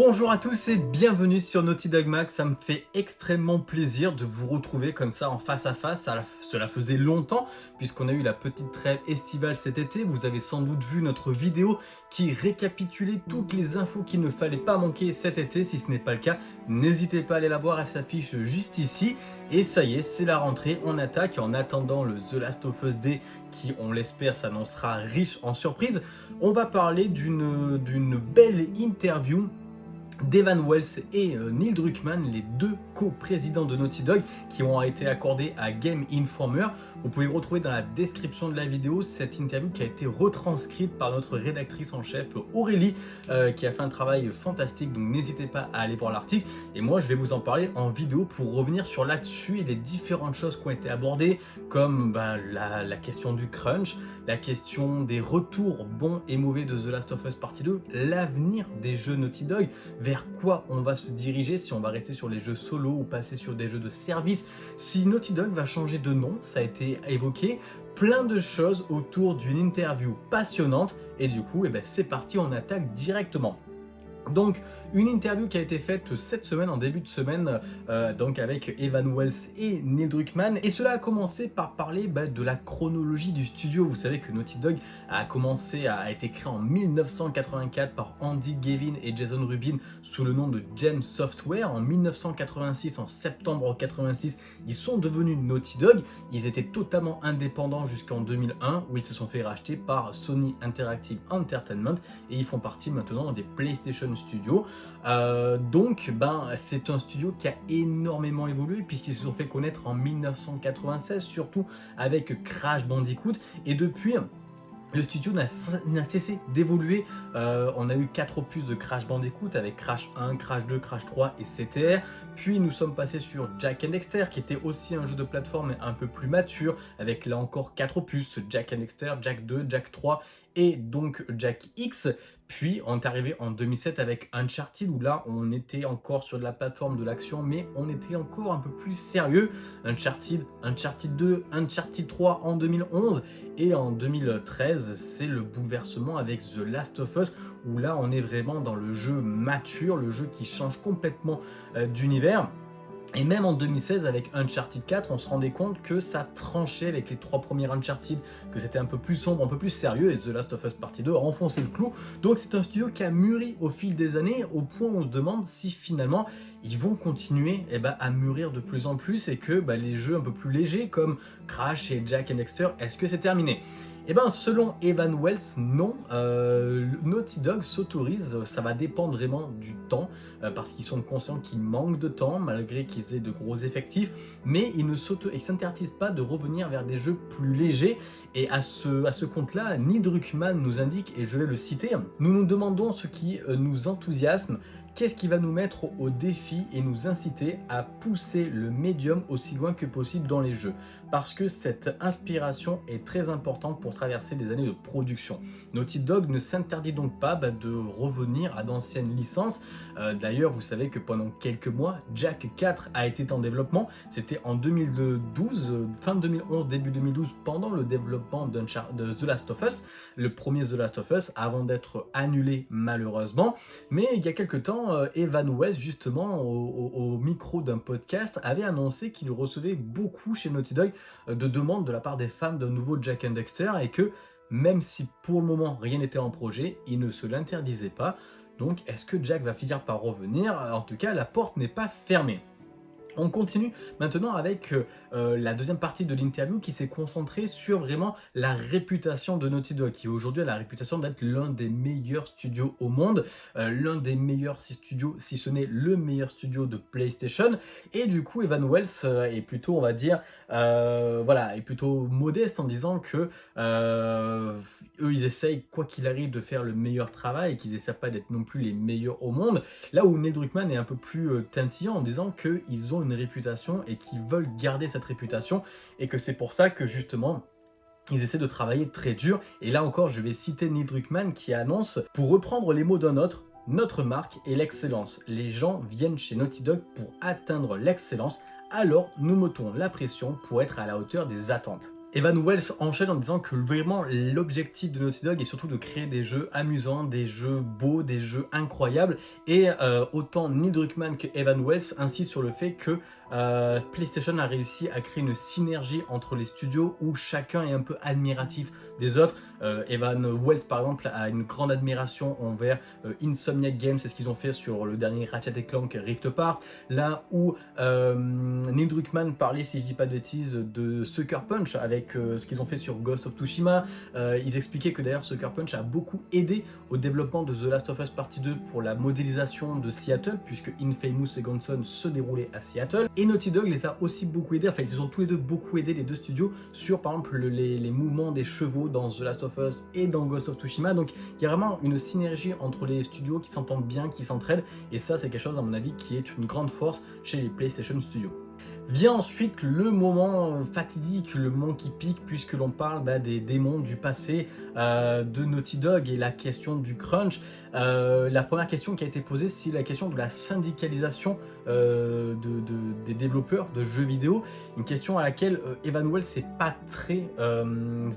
Bonjour à tous et bienvenue sur Naughty Dog Max, ça me fait extrêmement plaisir de vous retrouver comme ça en face à face, cela faisait longtemps puisqu'on a eu la petite trêve estivale cet été, vous avez sans doute vu notre vidéo qui récapitulait toutes les infos qu'il ne fallait pas manquer cet été, si ce n'est pas le cas, n'hésitez pas à aller la voir, elle s'affiche juste ici, et ça y est, c'est la rentrée, on attaque, en attendant le The Last of Us Day qui, on l'espère, s'annoncera riche en surprises, on va parler d'une belle interview d'Evan Wells et euh, Neil Druckmann, les deux co-présidents de Naughty Dog qui ont été accordés à Game Informer. Vous pouvez retrouver dans la description de la vidéo cette interview qui a été retranscrite par notre rédactrice en chef Aurélie euh, qui a fait un travail fantastique donc n'hésitez pas à aller voir l'article et moi je vais vous en parler en vidéo pour revenir sur là-dessus et les différentes choses qui ont été abordées comme ben, la, la question du crunch, la question des retours bons et mauvais de The Last of Us Partie 2, l'avenir des jeux Naughty Dog, vers quoi on va se diriger, si on va rester sur les jeux solo ou passer sur des jeux de service, si Naughty Dog va changer de nom, ça a été évoqué, plein de choses autour d'une interview passionnante, et du coup, eh ben, c'est parti, on attaque directement. Donc une interview qui a été faite cette semaine, en début de semaine, euh, donc avec Evan Wells et Neil Druckmann. Et cela a commencé par parler bah, de la chronologie du studio. Vous savez que Naughty Dog a commencé, a été créé en 1984 par Andy Gavin et Jason Rubin sous le nom de Gem Software. En 1986, en septembre 86, ils sont devenus Naughty Dog. Ils étaient totalement indépendants jusqu'en 2001 où ils se sont fait racheter par Sony Interactive Entertainment et ils font partie maintenant des PlayStation Studios. Euh, donc, ben, c'est un studio qui a énormément évolué puisqu'ils se sont fait connaître en 1996, surtout avec Crash Bandicoot. Et depuis, le studio n'a cessé d'évoluer. Euh, on a eu 4 opus de Crash Bandicoot avec Crash 1, Crash 2, Crash 3 et CTR. Puis nous sommes passés sur Jack and Dexter qui était aussi un jeu de plateforme un peu plus mature avec là encore 4 opus, Jack and Dexter, Jack 2, Jack 3 et donc Jack X. Puis on est arrivé en 2007 avec Uncharted où là on était encore sur de la plateforme de l'action mais on était encore un peu plus sérieux. Uncharted, Uncharted 2, Uncharted 3 en 2011 et en 2013 c'est le bouleversement avec The Last of Us où là on est vraiment dans le jeu mature, le jeu qui change complètement euh, d'univers. Et même en 2016 avec Uncharted 4, on se rendait compte que ça tranchait avec les trois premiers Uncharted, que c'était un peu plus sombre, un peu plus sérieux, et The Last of Us Partie 2 a enfoncé le clou. Donc c'est un studio qui a mûri au fil des années, au point où on se demande si finalement ils vont continuer eh ben, à mûrir de plus en plus et que bah, les jeux un peu plus légers comme Crash et Jack and Dexter, est-ce que c'est terminé? Eh bien, selon Evan Wells, non. Euh, Naughty Dog s'autorise, ça va dépendre vraiment du temps, euh, parce qu'ils sont conscients qu'ils manquent de temps, malgré qu'ils aient de gros effectifs, mais ils ne s'interdisent pas de revenir vers des jeux plus légers. Et à ce, compte-là, Neil Druckmann nous indique, et je vais le citer, « Nous nous demandons ce qui euh, nous enthousiasme, Qu'est-ce qui va nous mettre au défi et nous inciter à pousser le médium aussi loin que possible dans les jeux? Parce que cette inspiration est très importante pour traverser des années de production. Naughty Dog ne s'interdit donc pas bah, de revenir à d'anciennes licences. Euh, d'ailleurs, vous savez que pendant quelques mois, Jack 4 a été en développement. C'était en 2012, euh, fin 2011, début 2012, pendant le développement de The Last of Us, le premier The Last of Us, avant d'être annulé malheureusement. Mais il y a quelques temps, euh, Evan West, justement, au, micro d'un podcast, avait annoncé qu'il recevait beaucoup chez Naughty Dog euh, de demandes de la part des fans d'un nouveau Jack and Dexter et que même si pour le moment rien n'était en projet, il ne se l'interdisait pas. Donc est-ce que Jack va finir par revenir? En tout cas, la porte n'est pas fermée. On continue maintenant avec euh, euh, la deuxième partie de l'interview qui s'est concentrée sur vraiment la réputation de Naughty Dog, qui aujourd'hui a la réputation d'être l'un des meilleurs studios au monde, euh, l'un des meilleurs studios, si ce n'est le meilleur studio de PlayStation. Et du coup, Evan Wells est plutôt, on va dire, voilà, est plutôt modeste en disant que eux, ils essayent, quoi qu'il arrive, de faire le meilleur travail et qu'ils essaient pas d'être non plus les meilleurs au monde. Là où Neil Druckmann est un peu plus tintillant en disant qu'ils ont une réputation et qui veulent garder cette réputation et que c'est pour ça que justement ils essaient de travailler très dur et là encore je vais citer Neil Druckmann qui annonce pour reprendre les mots d'un autre notre marque est l'excellence. Les gens viennent chez Naughty Dog pour atteindre l'excellence, alors nous mettons la pression pour être à la hauteur des attentes. Evan Wells enchaîne en disant que vraiment l'objectif de Naughty Dog est surtout de créer des jeux amusants, des jeux beaux, des jeux incroyables et euh, autant Neil Druckmann que Evan Wells insistent sur le fait que euh, PlayStation a réussi à créer une synergie entre les studios où chacun est un peu admiratif des autres. Euh, Evan Wells par exemple a une grande admiration envers euh, Insomniac Games, c'est ce qu'ils ont fait sur le dernier Ratchet Clank Rift Apart, là où Neil Druckmann parlait, si je dis pas de bêtises, de Sucker Punch avec ce qu'ils ont fait sur Ghost of Tsushima. ils expliquaient que d'ailleurs Sucker Punch a beaucoup aidé au développement de The Last of Us Partie 2 pour la modélisation de Seattle, puisque Infamous Second Son se déroulait à Seattle. Et Naughty Dog les a aussi beaucoup aidés, enfin ils ont tous les deux beaucoup aidé les deux studios sur par exemple les, mouvements des chevaux dans The Last of Et dans Ghost of Tsushima. Donc il y a vraiment une synergie entre les studios qui s'entendent bien, qui s'entraident. Et ça c'est quelque chose à mon avis qui est une grande force chez les PlayStation Studios. Vient ensuite le moment fatidique, le moment qui pique, puisque l'on parle bah, des démons du passé euh, de Naughty Dog et la question du crunch. Euh, la première question qui a été posée, c'est la question de la syndicalisation euh, des développeurs de jeux vidéo. Une question à laquelle Evan Wells n'est pas très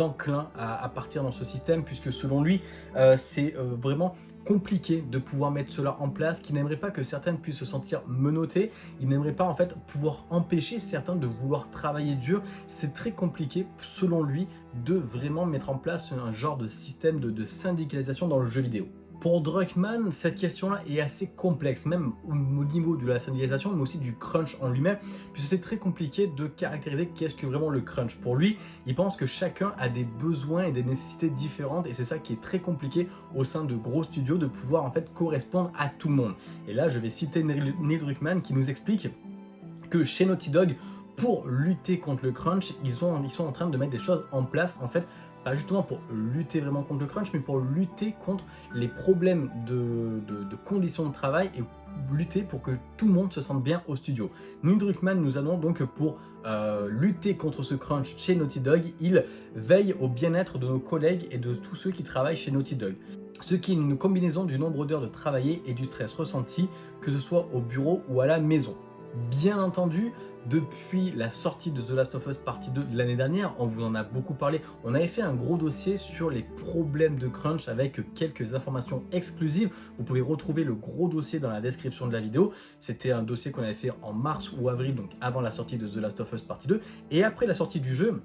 enclin à, partir dans ce système, puisque selon lui, c'est vraiment compliqué de pouvoir mettre cela en place, qu'il n'aimerait pas que certaines puissent se sentir menottées, il n'aimerait pas en fait pouvoir empêcher certains de vouloir travailler dur. C'est très compliqué selon lui de vraiment mettre en place un genre de système de syndicalisation dans le jeu vidéo. Pour Druckmann, cette question-là est assez complexe, même au niveau de la syndicalisation, mais aussi du crunch en lui-même, puisque c'est très compliqué de caractériser qu'est-ce que vraiment le crunch. Pour lui, il pense que chacun a des besoins et des nécessités différentes, et c'est ça qui est très compliqué au sein de gros studios, de pouvoir en fait correspondre à tout le monde. Et là, je vais citer Neil Druckmann qui nous explique que chez Naughty Dog, pour lutter contre le crunch, ils sont, en train de mettre des choses en place en fait pas justement pour lutter vraiment contre le crunch, mais pour lutter contre les problèmes de, conditions de travail et lutter pour que tout le monde se sente bien au studio. Neil Druckmann nous annonce donc pour euh, lutter contre ce crunch chez Naughty Dog, il veille au bien-être de nos collègues et de tous ceux qui travaillent chez Naughty Dog. Ce qui est une combinaison du nombre d'heures de travailler et du stress ressenti, que ce soit au bureau ou à la maison. Bien entendu, depuis la sortie de The Last of Us Partie 2 de l'année dernière, on vous en a beaucoup parlé, on avait fait un gros dossier sur les problèmes de crunch avec quelques informations exclusives. Vous pouvez retrouver le gros dossier dans la description de la vidéo. C'était un dossier qu'on avait fait en mars ou avril, donc avant la sortie de The Last of Us Partie 2. Et après la sortie du jeu,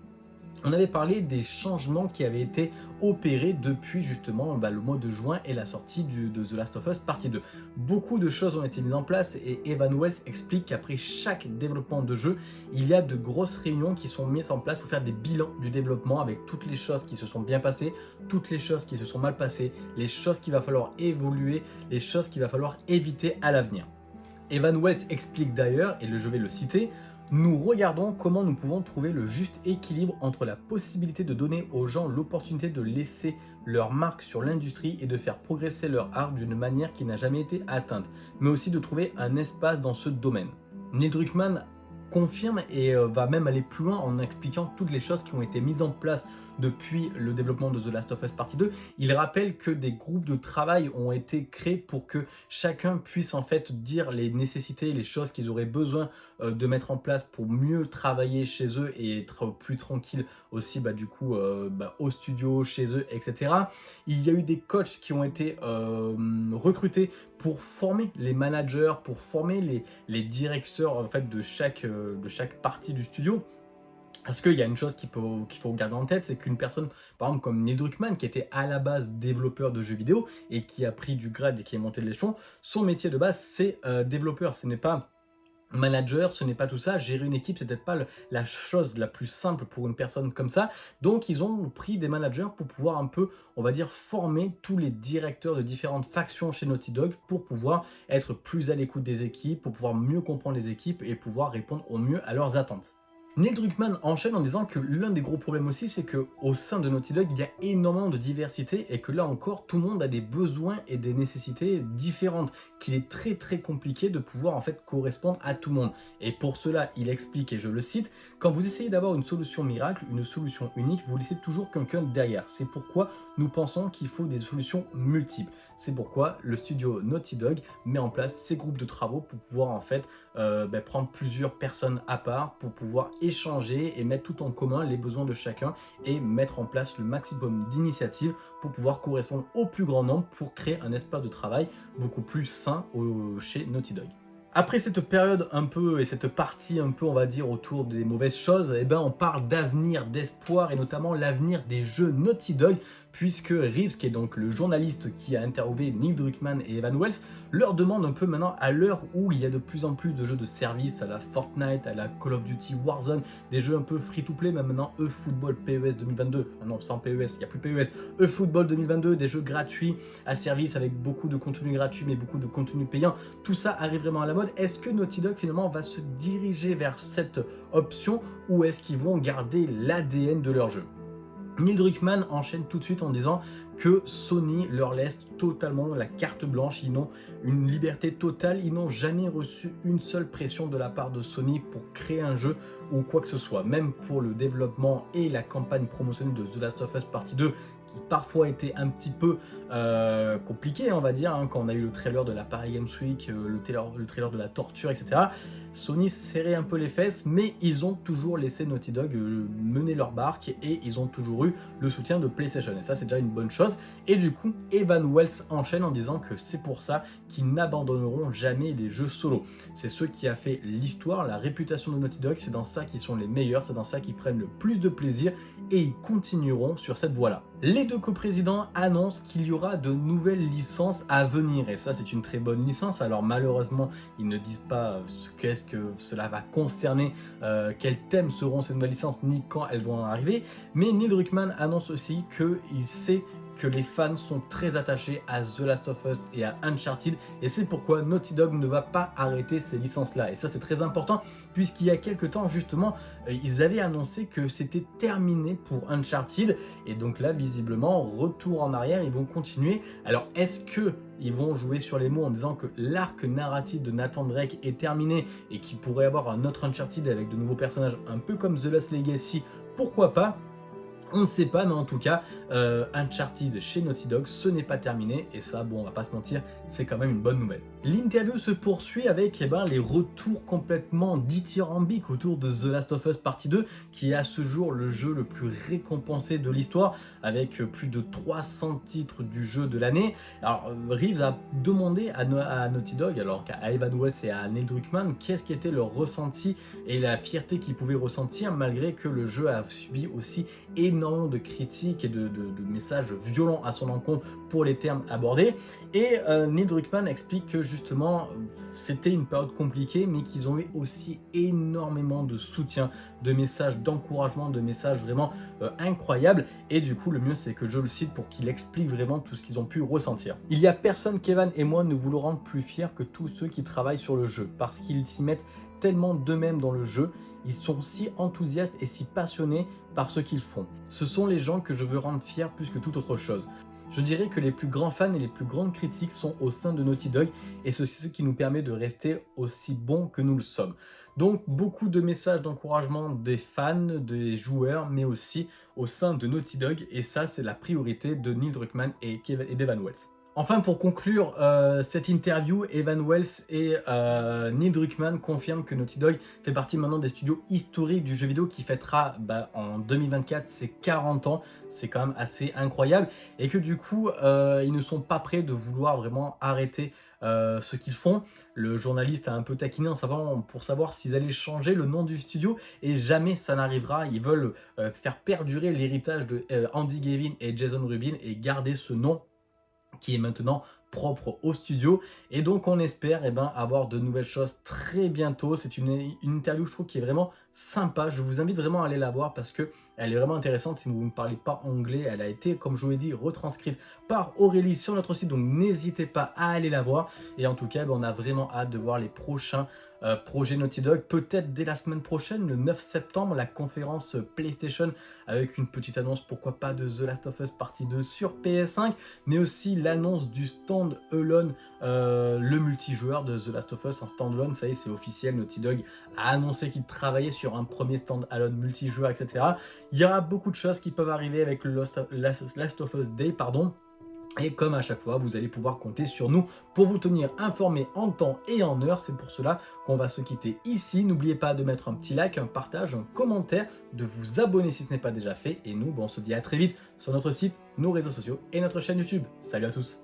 on avait parlé des changements qui avaient été opérés depuis justement bah, le mois de juin et la sortie de The Last of Us partie 2. Beaucoup de choses ont été mises en place et Evan Wells explique qu'après chaque développement de jeu, il y a de grosses réunions qui sont mises en place pour faire des bilans du développement avec toutes les choses qui se sont bien passées, toutes les choses qui se sont mal passées, les choses qu'il va falloir évoluer, les choses qu'il va falloir éviter à l'avenir. Evan Wells explique d'ailleurs, et je vais le citer, nous regardons comment nous pouvons trouver le juste équilibre entre la possibilité de donner aux gens l'opportunité de laisser leur marque sur l'industrie et de faire progresser leur art d'une manière qui n'a jamais été atteinte, mais aussi de trouver un espace dans ce domaine. Neil Druckmann confirme et euh, va même aller plus loin en expliquant toutes les choses qui ont été mises en place depuis le développement de The Last of Us Partie 2. Il rappelle que des groupes de travail ont été créés pour que chacun puisse en fait dire les nécessités, les choses qu'ils auraient besoin euh, de mettre en place pour mieux travailler chez eux et être plus tranquille aussi bah, du coup euh, bah, au studio, chez eux, etc. Il y a eu des coachs qui ont été recrutés pour former les managers, pour former les, les directeurs en fait, de, chaque, euh, de chaque partie du studio. Parce qu'il y a une chose qu'il faut, faut garder en tête, c'est qu'une personne, par exemple comme Neil Druckmann, qui était à la base développeur de jeux vidéo et qui a pris du grade et qui est monté de l'échelon, son métier de base c'est euh, développeur, ce n'est pas manager, ce n'est pas tout ça. Gérer une équipe, c'est peut-être pas la chose la plus simple pour une personne comme ça. Donc, ils ont pris des managers pour pouvoir un peu, on va dire, former tous les directeurs de différentes factions chez Naughty Dog pour pouvoir être plus à l'écoute des équipes, pour pouvoir mieux comprendre les équipes et pouvoir répondre au mieux à leurs attentes. Neil Druckmann enchaîne en disant que l'un des gros problèmes aussi, c'est que au sein de Naughty Dog, il y a énormément de diversité et que là encore, tout le monde a des besoins et des nécessités différentes, qu'il est très très compliqué de pouvoir en fait correspondre à tout le monde. Et pour cela, il explique, et je le cite, quand vous essayez d'avoir une solution miracle, une solution unique, vous laissez toujours quelqu'un derrière. C'est pourquoi nous pensons qu'il faut des solutions multiples. C'est pourquoi le studio Naughty Dog met en place ces groupes de travaux pour pouvoir en fait euh, ben, prendre plusieurs personnes à part pour pouvoir échanger et mettre tout en commun les besoins de chacun et mettre en place le maximum d'initiatives pour pouvoir correspondre au plus grand nombre pour créer un espace de travail beaucoup plus sain chez Naughty Dog. Après cette période un peu et cette partie un peu on va dire autour des mauvaises choses, eh ben on parle d'avenir, d'espoir et notamment l'avenir des jeux Naughty Dog puisque Reeves, qui est donc le journaliste qui a interviewé Neil Druckmann et Evan Wells, leur demande un peu maintenant, à l'heure où il y a de plus en plus de jeux de service à la Fortnite, à la Call of Duty Warzone, des jeux un peu free-to-play, mais maintenant eFootball PES 2022, ah non, sans PES, il n'y a plus PES, eFootball 2022, des jeux gratuits à service avec beaucoup de contenu gratuit, mais beaucoup de contenu payant, tout ça arrive vraiment à la mode. Est-ce que Naughty Dog finalement va se diriger vers cette option ou est-ce qu'ils vont garder l'ADN de leur jeu? Neil Druckmann enchaîne tout de suite en disant que Sony leur laisse totalement la carte blanche, ils n'ont une liberté totale, ils n'ont jamais reçu une seule pression de la part de Sony pour créer un jeu ou quoi que ce soit, même pour le développement et la campagne promotionnelle de The Last of Us Partie 2 qui parfois était un petit peu euh, compliqué, on va dire, hein, quand on a eu le trailer de la Paris Games Week, euh, le, trailer, le trailer de la torture, etc. Sony serrait un peu les fesses, mais ils ont toujours laissé Naughty Dog euh, mener leur barque et ils ont toujours eu le soutien de PlayStation. Et ça, c'est déjà une bonne chose. Et du coup, Evan Wells enchaîne en disant que c'est pour ça qu'ils n'abandonneront jamais les jeux solo. C'est ce qui a fait l'histoire, la réputation de Naughty Dog, c'est dans ça qu'ils sont les meilleurs, c'est dans ça qu'ils prennent le plus de plaisir et ils continueront sur cette voie-là. Deux coprésidents annoncent qu'il y aura de nouvelles licences à venir et ça c'est une très bonne licence. Alors malheureusement ils ne disent pas ce qu'est-ce que cela va concerner, euh, quels thèmes seront ces nouvelles licences ni quand elles vont arriver. Mais Neil Druckmann annonce aussi qu'il sait que les fans sont très attachés à The Last of Us et à Uncharted et c'est pourquoi Naughty Dog ne va pas arrêter ces licences là et ça c'est très important puisqu'il y a quelques temps justement euh, ils avaient annoncé que c'était terminé pour Uncharted et donc là visiblement retour en arrière ils vont continuer. Alors est-ce que ils vont jouer sur les mots en disant que l'arc narratif de Nathan Drake est terminé et qu'il pourrait avoir un autre Uncharted avec de nouveaux personnages un peu comme The Last Legacy? Pourquoi pas? On ne sait pas, mais en tout cas, euh, Uncharted chez Naughty Dog, ce n'est pas terminé, et ça, bon, on va pas se mentir, c'est quand même une bonne nouvelle. L'interview se poursuit avec eh ben, les retours complètement dithyrambiques autour de The Last of Us Partie 2, qui est à ce jour le jeu le plus récompensé de l'histoire, avec plus de 300 titres du jeu de l'année. Alors, euh, Reeves a demandé à, Naughty Dog, alors qu'à Evan Wells et à Neil Druckmann, qu'est-ce qui était leur ressenti et la fierté qu'ils pouvaient ressentir, malgré que le jeu a subi aussi énormément de critiques et de, messages violents à son encontre pour les termes abordés. Et euh, Neil Druckmann explique que justement c'était une période compliquée mais qu'ils ont eu aussi énormément de soutien, de messages d'encouragement, de messages vraiment euh, incroyables. Et du coup le mieux c'est que je le cite pour qu'il explique vraiment tout ce qu'ils ont pu ressentir. Il y a personne Kevin et moi ne voulons rendre plus fiers que tous ceux qui travaillent sur le jeu parce qu'ils s'y mettent tellement d'eux-mêmes dans le jeu ils sont si enthousiastes et si passionnés par ce qu'ils font. Ce sont les gens que je veux rendre fiers plus que toute autre chose. Je dirais que les plus grands fans et les plus grandes critiques sont au sein de Naughty Dog et c'est ce qui nous permet de rester aussi bons que nous le sommes. Donc beaucoup de messages d'encouragement des fans, des joueurs, mais aussi au sein de Naughty Dog et ça c'est la priorité de Neil Druckmann et, et Devan Wells. Enfin, pour conclure euh, cette interview, Evan Wells et euh, Neil Druckmann confirment que Naughty Dog fait partie maintenant des studios historiques du jeu vidéo qui fêtera bah, en 2024 ses 40 ans. C'est quand même assez incroyable. Et que du coup, euh, ils ne sont pas prêts de vouloir vraiment arrêter ce qu'ils font. Le journaliste a un peu taquiné en pour savoir s'ils allaient changer le nom du studio et jamais ça n'arrivera. Ils veulent faire perdurer l'héritage de Andy Gavin et Jason Rubin et garder ce nom qui est maintenant propre au studio. Et donc on espère eh ben, avoir de nouvelles choses très bientôt. C'est une, une, interview je trouve qui est vraiment sympa. Je vous invite vraiment à aller la voir parce que elle est vraiment intéressante. Si vous ne parlez pas anglais, elle a été, comme je vous l'ai dit, retranscrite par Aurélie sur notre site. Donc n'hésitez pas à aller la voir. Et en tout cas, ben, on a vraiment hâte de voir les prochains euh, projet Naughty Dog. Peut-être dès la semaine prochaine, le 9 septembre, la conférence PlayStation avec une petite annonce, pourquoi pas, de The Last of Us partie 2 sur PS5, mais aussi l'annonce du stand Alone, euh, le multijoueur de The Last of Us en standalone. Ça y est, c'est officiel. Naughty Dog a annoncé qu'il travaillait sur un premier stand Alone multijoueur, etc. Il y aura beaucoup de choses qui peuvent arriver avec le Last of Us Day, pardon. Et comme à chaque fois, vous allez pouvoir compter sur nous pour vous tenir informé en temps et en heure. C'est pour cela qu'on va se quitter ici. N'oubliez pas de mettre un petit like, un partage, un commentaire, de vous abonner si ce n'est pas déjà fait. Et nous, on se dit à très vite sur notre site, nos réseaux sociaux et notre chaîne YouTube. Salut à tous